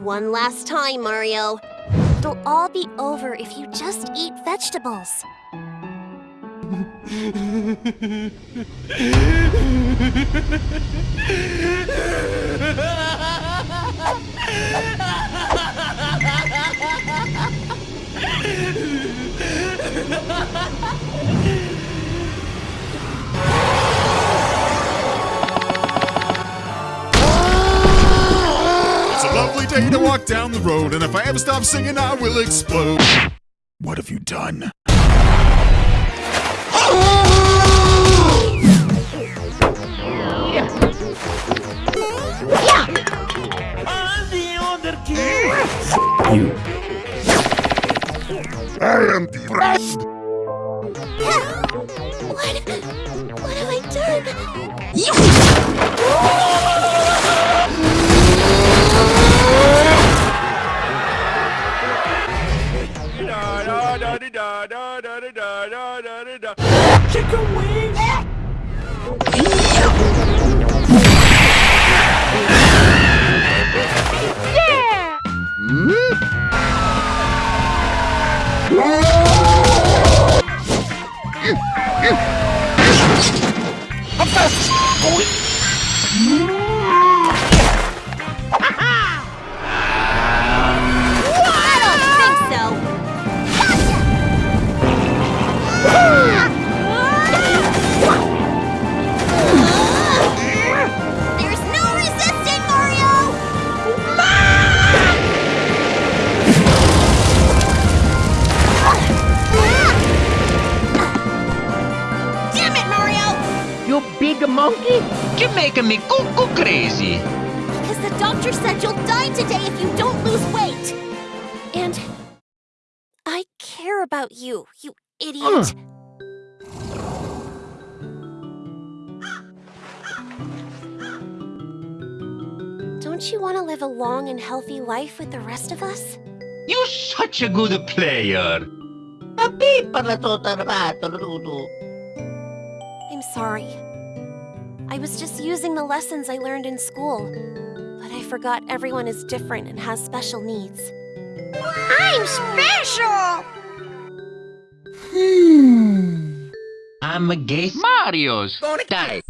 One last time, Mario. It'll all be over if you just eat vegetables. a day to walk down the road, and if I ever stop singing, I will explode. What have you done? You. I am best. What? What have I done? Chicken wings! I You big monkey? You're making me cuckoo crazy. Because the doctor said you'll die today if you don't lose weight. And I care about you, you idiot. Uh. Don't you want to live a long and healthy life with the rest of us? You're such a good player. I'm sorry. I was just using the lessons I learned in school. But I forgot everyone is different and has special needs. I'm special! Hmm. I'm a gay Mario's. Die.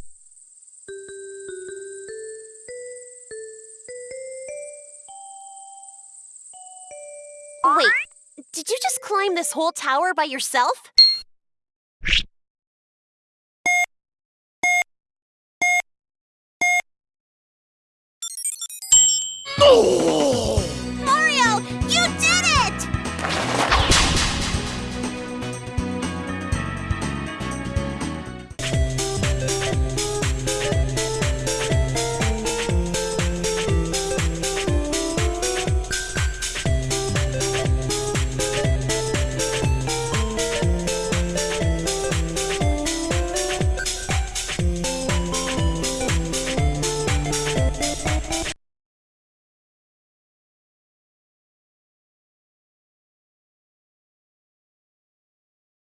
Wait, did you just climb this whole tower by yourself? nổ